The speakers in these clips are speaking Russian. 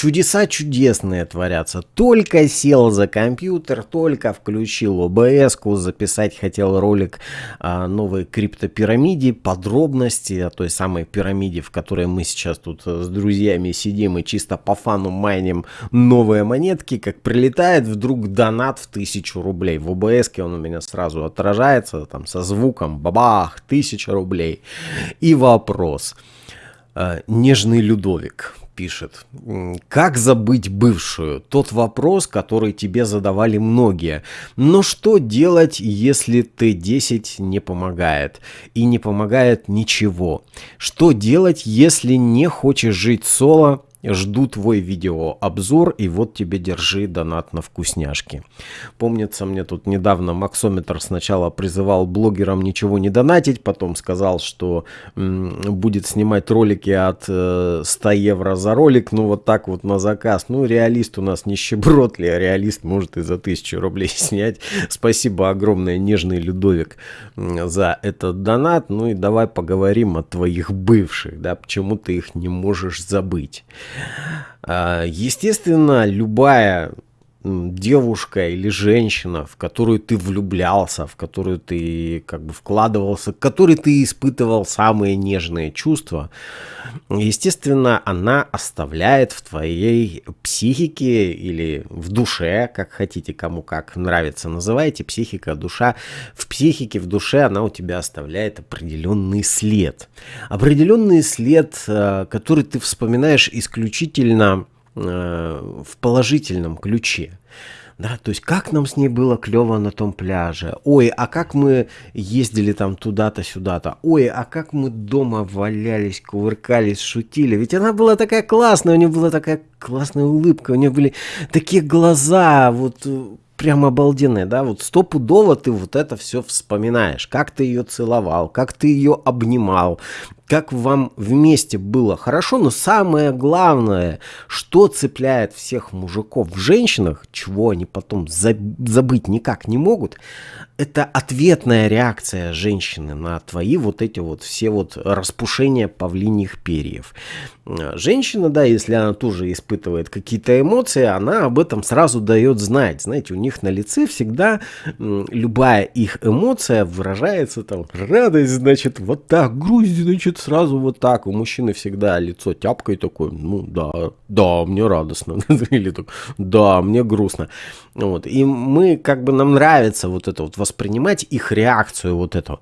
чудеса чудесные творятся. Только сел за компьютер, только включил обс записать хотел ролик о новой криптопирамиде, подробности о той самой пирамиде, в которой мы сейчас тут с друзьями сидим и чисто по фану майним новые монетки, как прилетает вдруг донат в тысячу рублей. В обс он у меня сразу отражается там со звуком бабах, тысяча рублей. И вопрос. Э, нежный Людовик пишет. Как забыть бывшую? Тот вопрос, который тебе задавали многие. Но что делать, если Т10 не помогает? И не помогает ничего? Что делать, если не хочешь жить соло, Жду твой видеообзор, и вот тебе держи донат на вкусняшки. Помнится, мне тут недавно Максометр сначала призывал блогерам ничего не донатить, потом сказал, что будет снимать ролики от э, 100 евро за ролик, ну вот так вот на заказ. Ну, реалист у нас нищеброд ли, а реалист может и за 1000 рублей снять. Спасибо огромное, нежный Людовик, за этот донат. Ну и давай поговорим о твоих бывших, да, почему ты их не можешь забыть. А, естественно, любая девушка или женщина, в которую ты влюблялся, в которую ты как бы вкладывался, к которой ты испытывал самые нежные чувства, естественно, она оставляет в твоей психике или в душе, как хотите, кому как нравится, называйте психика, душа. В психике, в душе она у тебя оставляет определенный след. Определенный след, э, который ты вспоминаешь исключительно в положительном ключе. Да, то есть как нам с ней было клево на том пляже. Ой, а как мы ездили там туда-то, сюда-то. Ой, а как мы дома валялись, кувыркались, шутили. Ведь она была такая классная, у нее была такая классная улыбка, у нее были такие глаза, вот э, прям обалденные, да, вот стопудово ты вот это все вспоминаешь, как ты ее целовал, как ты ее обнимал, как вам вместе было хорошо, но самое главное, что цепляет всех мужиков в женщинах, чего они потом забыть никак не могут, это ответная реакция женщины на твои вот эти вот все вот распушения павлиньих перьев. Женщина, да, если она тоже испытывает какие-то эмоции, она об этом сразу дает знать. Знаете, у них на лице всегда любая их эмоция выражается там радость, значит, вот так, грусть, значит, сразу вот так. У мужчины всегда лицо тяпкой такое, ну да, да, мне радостно. Или так, да, мне грустно. Вот. И мы, как бы, нам нравится вот это вот воспринимать их реакцию вот эту.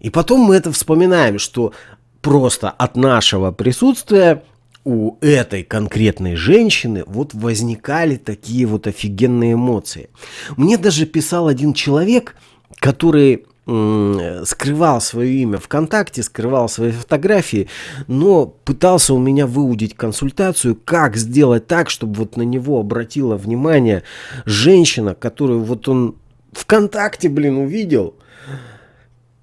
И потом мы это вспоминаем, что просто от нашего присутствия у этой конкретной женщины вот возникали такие вот офигенные эмоции. Мне даже писал один человек, который скрывал свое имя ВКонтакте, скрывал свои фотографии, но пытался у меня выудить консультацию, как сделать так, чтобы вот на него обратила внимание женщина, которую вот он ВКонтакте, блин, увидел,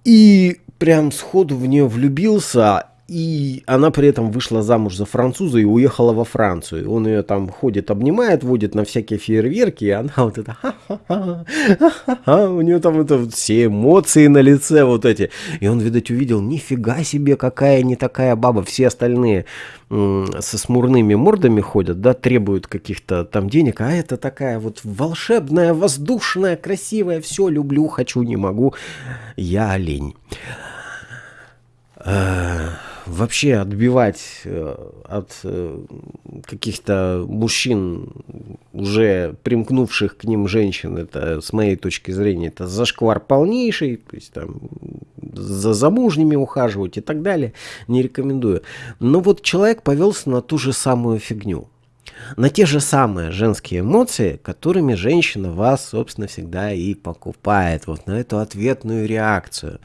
и прям сходу в нее влюбился, и она при этом вышла замуж за француза и уехала во Францию. Он ее там ходит, обнимает, водит на всякие фейерверки, и она вот это у нее там это все эмоции на лице вот эти. И он, видать, увидел, нифига себе, какая не такая баба. Все остальные со смурными мордами ходят, да, требуют каких-то там денег, а это такая вот волшебная, воздушная, красивая, все люблю, хочу, не могу, я олень. Вообще отбивать э, от э, каких-то мужчин, уже примкнувших к ним женщин, это, с моей точки зрения, это зашквар полнейший, то есть там за замужними ухаживать и так далее, не рекомендую. Но вот человек повелся на ту же самую фигню на те же самые женские эмоции, которыми женщина вас, собственно, всегда и покупает, вот на эту ответную реакцию.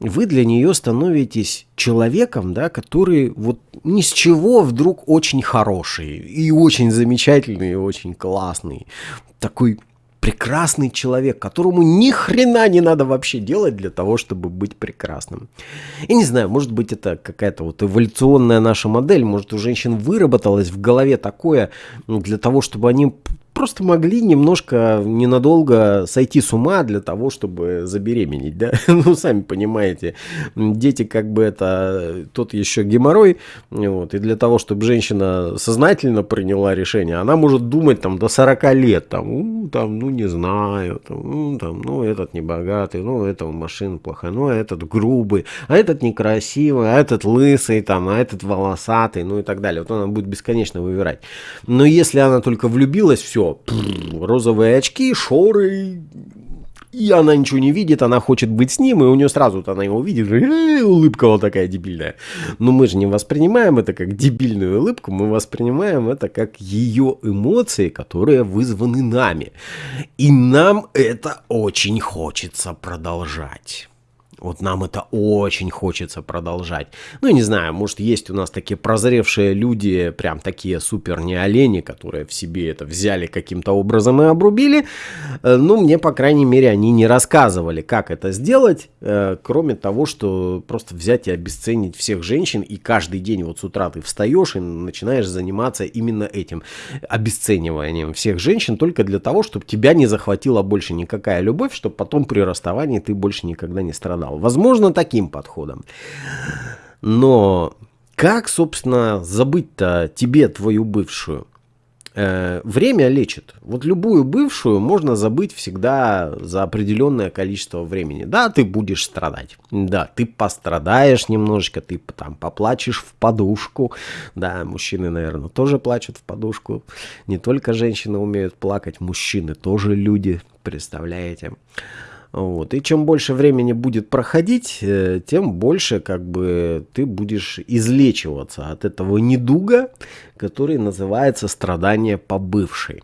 Вы для нее становитесь человеком, да, который вот ни с чего вдруг очень хороший, и очень замечательный, и очень классный. Такой прекрасный человек, которому ни хрена не надо вообще делать для того, чтобы быть прекрасным. И не знаю, может быть это какая-то вот эволюционная наша модель, может у женщин выработалось в голове такое ну, для того, чтобы они просто могли немножко ненадолго сойти с ума для того, чтобы забеременеть, да? Ну, сами понимаете, дети как бы это тот еще геморрой, вот, и для того, чтобы женщина сознательно приняла решение, она может думать там до 40 лет, там, там, ну, не знаю, там, там, ну, этот не богатый, ну, это машина плохая, ну, а этот грубый, а этот некрасивый, а этот лысый, там, а этот волосатый, ну, и так далее. Вот она будет бесконечно выбирать. Но если она только влюбилась, все, розовые очки, шоры, и она ничего не видит, она хочет быть с ним, и у нее сразу она его видит, и улыбка вот такая дебильная. Но мы же не воспринимаем это как дебильную улыбку, мы воспринимаем это как ее эмоции, которые вызваны нами. И нам это очень хочется продолжать. Вот нам это очень хочется продолжать. Ну, не знаю, может, есть у нас такие прозревшие люди, прям такие супер не олени, которые в себе это взяли каким-то образом и обрубили. Э, ну, мне, по крайней мере, они не рассказывали, как это сделать, э, кроме того, что просто взять и обесценить всех женщин, и каждый день вот с утра ты встаешь и начинаешь заниматься именно этим, обесцениванием всех женщин, только для того, чтобы тебя не захватила больше никакая любовь, чтобы потом при расставании ты больше никогда не страдал канал. Возможно, таким подходом. Но как, собственно, забыть-то тебе твою бывшую? Э, время лечит. Вот любую бывшую можно забыть всегда за определенное количество времени. Да, ты будешь страдать. Да, ты пострадаешь немножечко, ты там поплачешь в подушку. Да, мужчины, наверное, тоже плачут в подушку. Не только женщины умеют плакать, мужчины тоже люди, представляете? Вот. И чем больше времени будет проходить, э, тем больше как бы ты будешь излечиваться от этого недуга, который называется страдание по бывшей.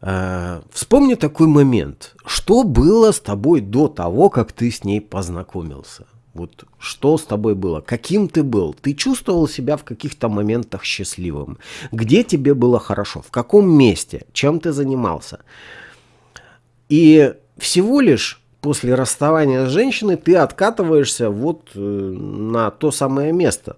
Э, вспомни такой момент. Что было с тобой до того, как ты с ней познакомился? Вот что с тобой было? Каким ты был? Ты чувствовал себя в каких-то моментах счастливым? Где тебе было хорошо? В каком месте? Чем ты занимался? И всего лишь после расставания с женщиной ты откатываешься вот э, на то самое место.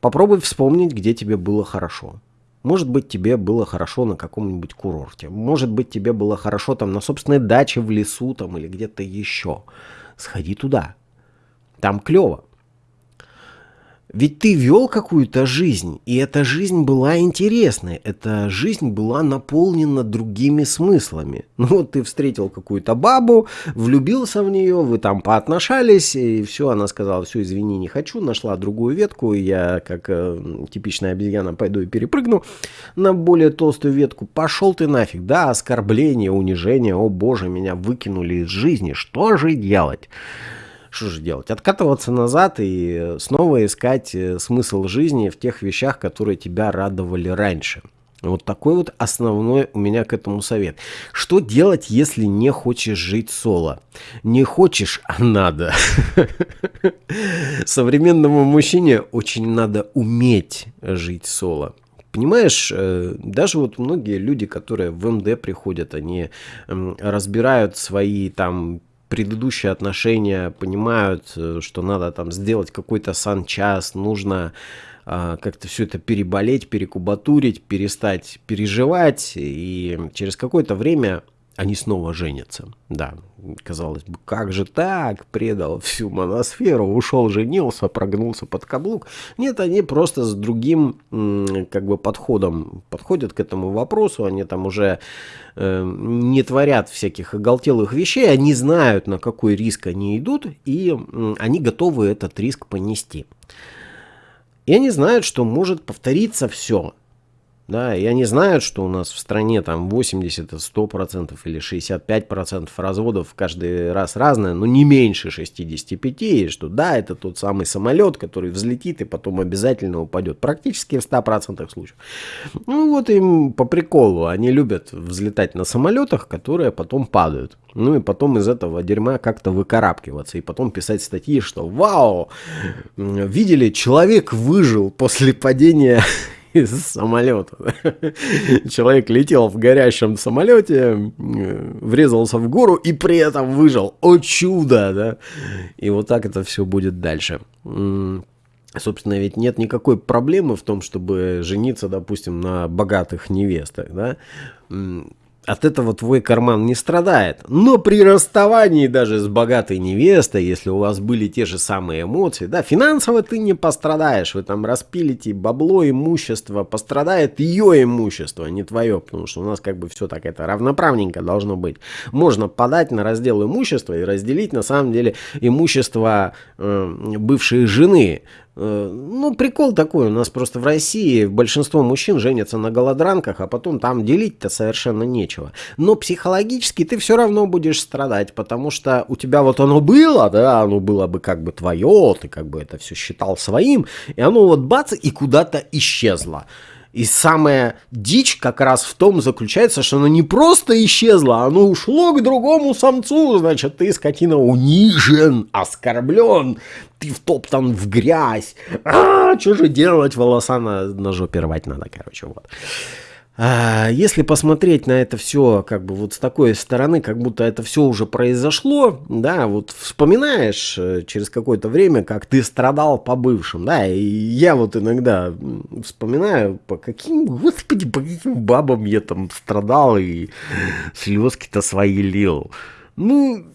Попробуй вспомнить, где тебе было хорошо. Может быть, тебе было хорошо на каком-нибудь курорте. Может быть, тебе было хорошо там на собственной даче в лесу там или где-то еще. Сходи туда. Там клево. Ведь ты вел какую-то жизнь, и эта жизнь была интересной, эта жизнь была наполнена другими смыслами. Ну вот ты встретил какую-то бабу, влюбился в нее, вы там поотношались, и все, она сказала, все, извини, не хочу, нашла другую ветку, и я, как э, типичная обезьяна, пойду и перепрыгну на более толстую ветку. Пошел ты нафиг, да, оскорбление, унижение, о боже, меня выкинули из жизни, что же делать? Что же делать? Откатываться назад и снова искать э, смысл жизни в тех вещах, которые тебя радовали раньше. Вот такой вот основной у меня к этому совет. Что делать, если не хочешь жить соло? Не хочешь, а надо. Современному мужчине очень надо уметь жить соло. Понимаешь, э, даже вот многие люди, которые в МД приходят, они разбирают свои там предыдущие отношения понимают, э, что надо там сделать какой-то санчас, нужно а, как-то все это переболеть, перекубатурить, перестать переживать, и через какое-то время они снова женятся. Да, казалось бы, как же так? Предал всю моносферу, ушел, женился, прогнулся под каблук. Нет, они просто с другим как бы подходом подходят к этому вопросу. Они там уже э, не творят всяких оголтелых вещей. Они знают, на какой риск они идут, и они готовы этот риск понести. И они знают, что может повториться все. Да, и они знают, что у нас в стране там 80, 100% или 65% разводов каждый раз разное, но не меньше 65, и что да, это тот самый самолет, который взлетит и потом обязательно упадет. Практически в 100% случаев. Ну вот им по приколу, они любят взлетать на самолетах, которые потом падают. Ну и потом из этого дерьма как-то выкарабкиваться. И потом писать статьи, что вау, видели, человек выжил после падения из самолета. Человек летел в горящем самолете, врезался в гору и при этом выжил. О чудо, да? И вот так это все будет дальше. Собственно, ведь нет никакой проблемы в том, чтобы жениться, допустим, на богатых невестах, да? От этого твой карман не страдает. Но при расставании даже с богатой невестой, если у вас были те же самые эмоции, да, финансово ты не пострадаешь. Вы там распилите бабло, имущество, пострадает ее имущество, а не твое, потому что у нас как бы все так это равноправненько должно быть. Можно подать на раздел имущества и разделить на самом деле имущество э, бывшей жены ну, прикол такой, у нас просто в России большинство мужчин женятся на голодранках, а потом там делить-то совершенно нечего. Но психологически ты все равно будешь страдать, потому что у тебя вот оно было, да, оно было бы как бы твое, ты как бы это все считал своим, и оно вот бац, и куда-то исчезло. И самая дичь как раз в том заключается, что оно не просто исчезло, оно ушло к другому самцу. Значит, ты, скотина, унижен, оскорблен, ты втоптан в грязь. А, что же делать? Волоса на, на жопе рвать надо, короче, вот. А, если посмотреть на это все как бы вот с такой стороны, как будто это все уже произошло, да, вот вспоминаешь э, через какое-то время, как ты страдал по бывшим, да, и я вот иногда вспоминаю, по каким, господи, по каким бабам я там страдал и слезки-то свои лил. Ну,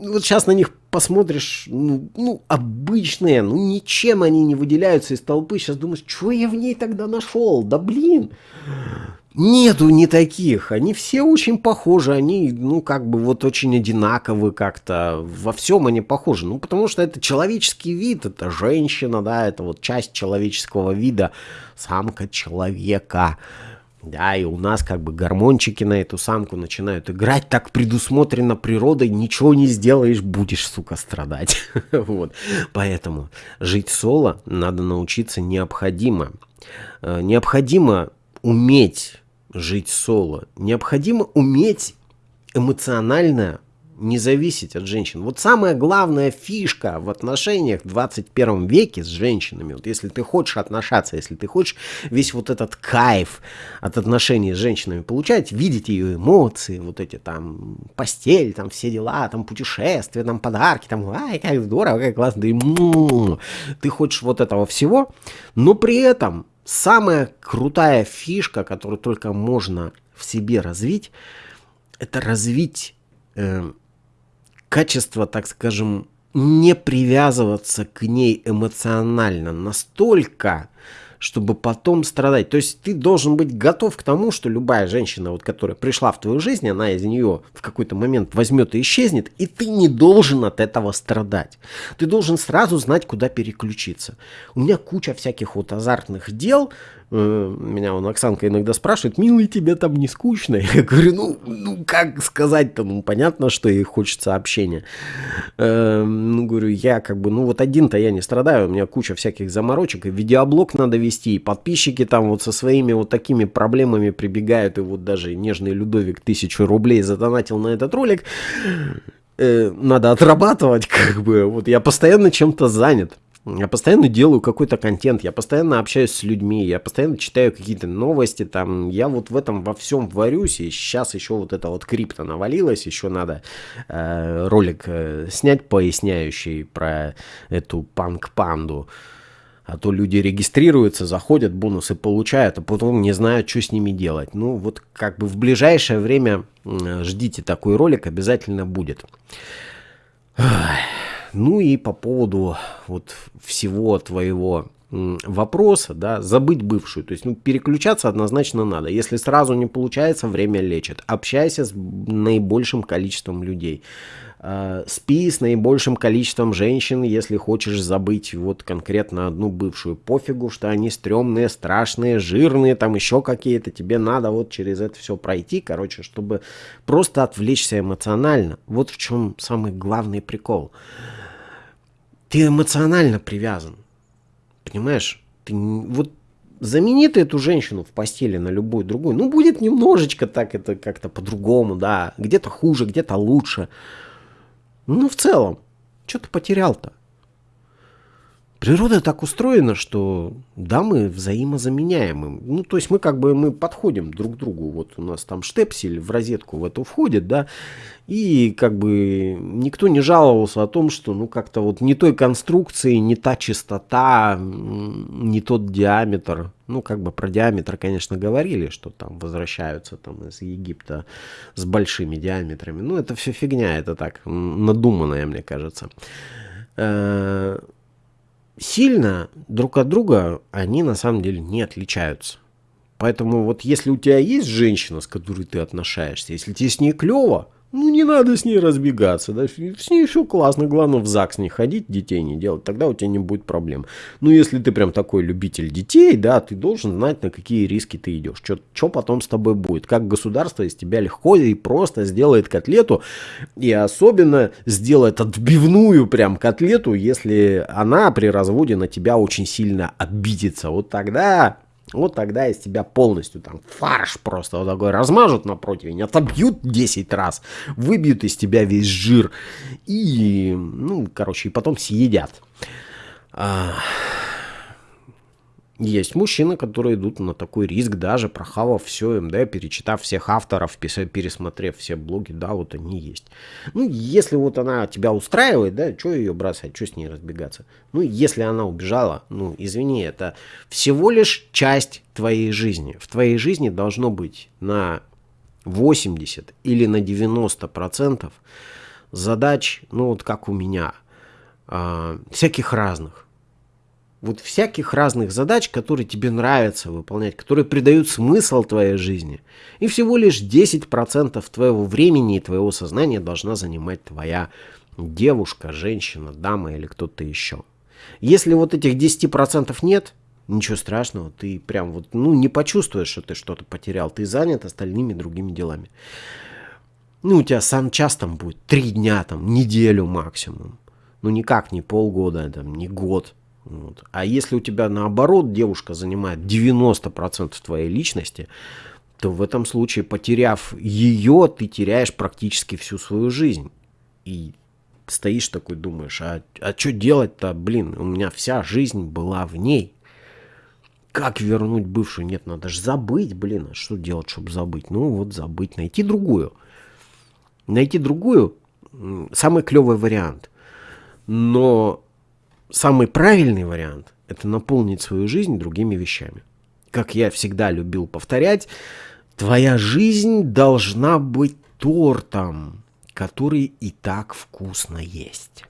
вот сейчас на них посмотришь, ну, ну, обычные, ну, ничем они не выделяются из толпы. Сейчас думаешь, что я в ней тогда нашел? Да блин! Нету не таких. Они все очень похожи. Они, ну, как бы вот очень одинаковы как-то. Во всем они похожи. Ну, потому что это человеческий вид. Это женщина, да, это вот часть человеческого вида. Самка человека. Да, и у нас как бы гормончики на эту самку начинают играть. Так предусмотрено природой. Ничего не сделаешь, будешь, сука, страдать. вот. Поэтому жить соло надо научиться необходимо. Э, необходимо уметь жить соло. Необходимо уметь эмоционально не зависеть от женщин. Вот самая главная фишка в отношениях в 21 веке с женщинами, вот если ты хочешь отношаться, если ты хочешь весь вот этот кайф от отношений с женщинами получать, видеть ее эмоции, вот эти там постель, там все дела, там путешествия, там подарки, там ай, как здорово, как классно, да и ты хочешь вот этого всего, но при этом самая крутая фишка, которую только можно в себе развить, это развить э, качество, так скажем, не привязываться к ней эмоционально. Настолько, чтобы потом страдать. То есть ты должен быть готов к тому, что любая женщина, вот, которая пришла в твою жизнь, она из нее в какой-то момент возьмет и исчезнет, и ты не должен от этого страдать. Ты должен сразу знать, куда переключиться. У меня куча всяких вот азартных дел, меня он Оксанка иногда спрашивает, милый, тебе там не скучно? Я говорю, ну, ну как сказать-то, ну понятно, что ей хочется общения. Э, ну, говорю, я как бы, ну вот один-то я не страдаю, у меня куча всяких заморочек, и видеоблог надо вести, и подписчики там вот со своими вот такими проблемами прибегают, и вот даже нежный Людовик тысячу рублей задонатил на этот ролик. Э, надо отрабатывать, как бы, вот я постоянно чем-то занят. Я постоянно делаю какой-то контент, я постоянно общаюсь с людьми, я постоянно читаю какие-то новости, там, я вот в этом во всем варюсь, и сейчас еще вот это вот крипто навалилось, еще надо э, ролик э, снять поясняющий про эту панк-панду. А то люди регистрируются, заходят, бонусы получают, а потом не знают, что с ними делать. Ну, вот как бы в ближайшее время ждите такой ролик, обязательно будет. Ну и по поводу вот всего твоего вопроса, да, забыть бывшую. То есть, ну, переключаться однозначно надо. Если сразу не получается, время лечит. Общайся с наибольшим количеством людей. Э, спи с наибольшим количеством женщин, если хочешь забыть вот конкретно одну бывшую. Пофигу, что они стрёмные, страшные, жирные, там еще какие-то. Тебе надо вот через это все пройти, короче, чтобы просто отвлечься эмоционально. Вот в чем самый главный прикол. Ты эмоционально привязан. Понимаешь? Ты вот замени ты эту женщину в постели на любую другую. Ну, будет немножечко так это как-то по-другому, да. Где-то хуже, где-то лучше. Ну, в целом, что ты потерял-то? Природа так устроена, что да, мы взаимозаменяемы. Ну, то есть мы как бы мы подходим друг к другу. Вот у нас там штепсель в розетку в эту входит, да, и как бы никто не жаловался о том, что ну как-то вот не той конструкции, не та частота, не тот диаметр. Ну, как бы про диаметр, конечно, говорили, что там возвращаются там из Египта с большими диаметрами. Ну, это все фигня, это так надуманное, мне кажется э, сильно друг от друга они на самом деле не отличаются. Поэтому вот если у тебя есть женщина, с которой ты отношаешься, если тебе с ней клево, ну, не надо с ней разбегаться, да, с ней все классно, главное в ЗАГС не ходить, детей не делать, тогда у тебя не будет проблем. Ну, если ты прям такой любитель детей, да, ты должен знать, на какие риски ты идешь, что потом с тобой будет, как государство из тебя легко и просто сделает котлету, и особенно сделает отбивную прям котлету, если она при разводе на тебя очень сильно обидится, вот тогда вот тогда из тебя полностью там фарш просто вот такой размажут на противень, отобьют 10 раз, выбьют из тебя весь жир и, ну, короче, и потом съедят. А, есть мужчины, которые идут на такой риск, даже прохавав все МД, перечитав всех авторов, пересмотрев все блоги, да, вот они есть. Ну, если вот она тебя устраивает, да, что ее бросать, что с ней разбегаться? Ну, если она убежала, ну, извини, это всего лишь часть твоей жизни. В твоей жизни должно быть на 80 или на 90 процентов задач, ну, вот как у меня, э, всяких разных вот всяких разных задач, которые тебе нравится выполнять, которые придают смысл твоей жизни. И всего лишь 10% твоего времени и твоего сознания должна занимать твоя девушка, женщина, дама или кто-то еще. Если вот этих 10% нет, ничего страшного, ты прям вот, ну, не почувствуешь, что ты что-то потерял, ты занят остальными другими делами. Ну, у тебя сам час там будет, три дня, там, неделю максимум. Ну, никак не полгода, там, не год. Вот. А если у тебя наоборот девушка занимает 90% твоей личности, то в этом случае, потеряв ее, ты теряешь практически всю свою жизнь. И стоишь такой, думаешь, а, а что делать-то, блин, у меня вся жизнь была в ней. Как вернуть бывшую? Нет, надо же забыть, блин, а что делать, чтобы забыть? Ну вот забыть, найти другую. Найти другую – самый клевый вариант. Но самый правильный вариант – это наполнить свою жизнь другими вещами. Как я всегда любил повторять, твоя жизнь должна быть тортом, который и так вкусно есть.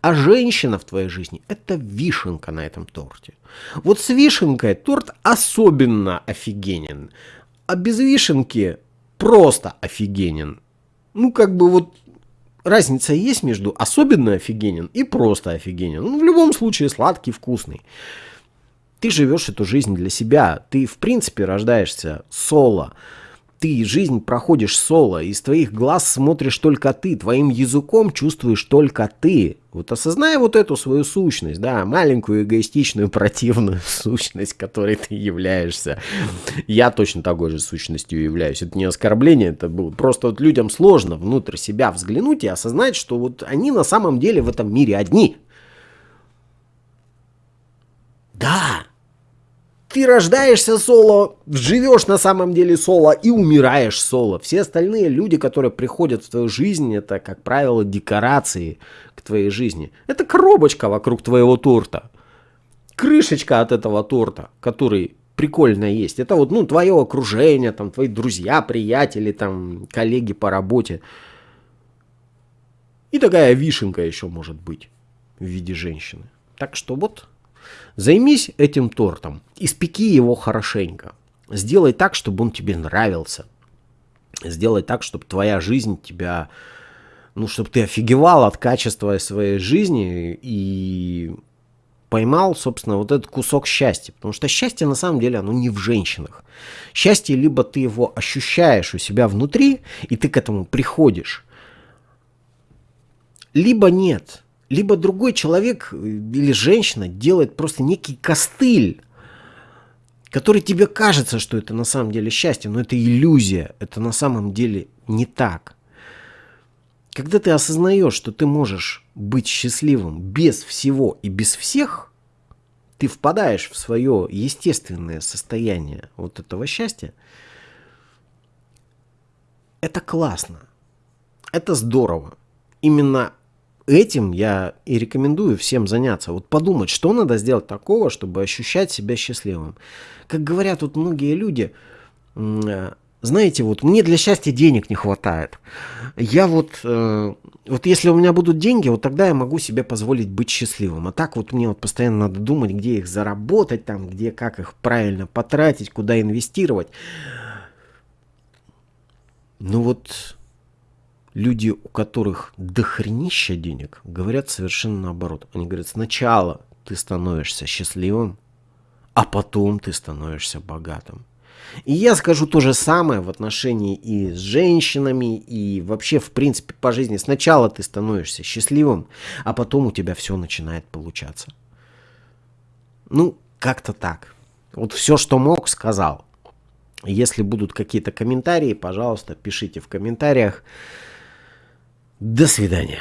А женщина в твоей жизни – это вишенка на этом торте. Вот с вишенкой торт особенно офигенен, а без вишенки просто офигенен. Ну, как бы вот разница есть между особенно офигенен и просто офигенен. Ну, в любом случае сладкий, вкусный. Ты живешь эту жизнь для себя. Ты, в принципе, рождаешься соло ты жизнь проходишь соло, из твоих глаз смотришь только ты, твоим языком чувствуешь только ты. Вот осознай вот эту свою сущность, да, маленькую эгоистичную противную сущность, которой ты являешься. Я точно такой же сущностью являюсь. Это не оскорбление, это было просто вот людям сложно внутрь себя взглянуть и осознать, что вот они на самом деле в этом мире одни. Да, ты рождаешься соло, живешь на самом деле соло и умираешь соло. Все остальные люди, которые приходят в твою жизнь, это, как правило, декорации к твоей жизни. Это коробочка вокруг твоего торта. Крышечка от этого торта, который прикольно есть. Это вот, ну, твое окружение, там, твои друзья, приятели, там, коллеги по работе. И такая вишенка еще может быть в виде женщины. Так что вот Займись этим тортом, испеки его хорошенько. Сделай так, чтобы он тебе нравился. Сделай так, чтобы твоя жизнь тебя... Ну, чтобы ты офигевал от качества своей жизни и поймал, собственно, вот этот кусок счастья. Потому что счастье, на самом деле, оно не в женщинах. Счастье, либо ты его ощущаешь у себя внутри, и ты к этому приходишь, либо нет либо другой человек э, или женщина делает просто некий костыль, который тебе кажется, что это на самом деле счастье, но это иллюзия, это на самом деле не так. Когда ты осознаешь, что ты можешь быть счастливым без всего и без всех, ты впадаешь в свое естественное состояние вот этого счастья, это классно. Это здорово. Именно этим я и рекомендую всем заняться. Вот подумать, что надо сделать такого, чтобы ощущать себя счастливым. Как говорят вот многие люди, э, знаете, вот мне для счастья денег не хватает. Я вот, э, вот если у меня будут деньги, вот тогда я могу себе позволить быть счастливым. А так вот мне вот постоянно надо думать, где их заработать, там, где, как их правильно потратить, куда инвестировать. Ну вот люди, у которых дохренища денег, говорят совершенно наоборот. Они говорят, сначала ты становишься счастливым, а потом ты становишься богатым. И я скажу то же самое в отношении и с женщинами, и вообще, в принципе, по жизни. Сначала ты становишься счастливым, а потом у тебя все начинает получаться. Ну, как-то так. Вот все, что мог, сказал. Если будут какие-то комментарии, пожалуйста, пишите в комментариях. До свидания.